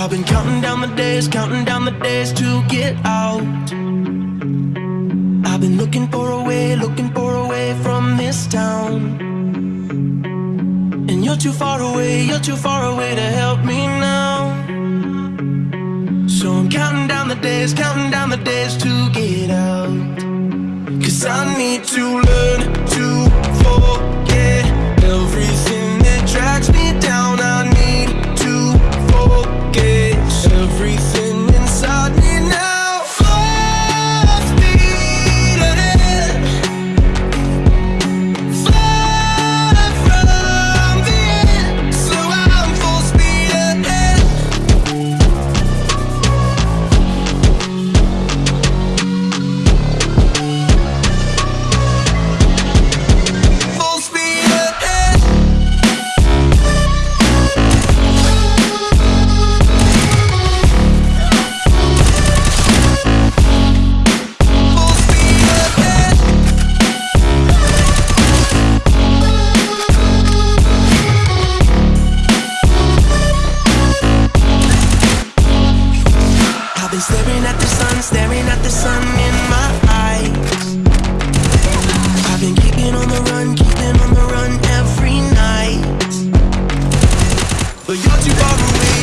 I've been counting down the days, counting down the days to get out. I've been looking for a way, looking for a way from this town. And you're too far away, you're too far away to help me now. So I'm counting down the days, counting down the days to get out. Cause I need to learn I've been staring at the sun, staring at the sun in my eyes. I've been keeping on the run, keeping on the run every night. But you're too far away.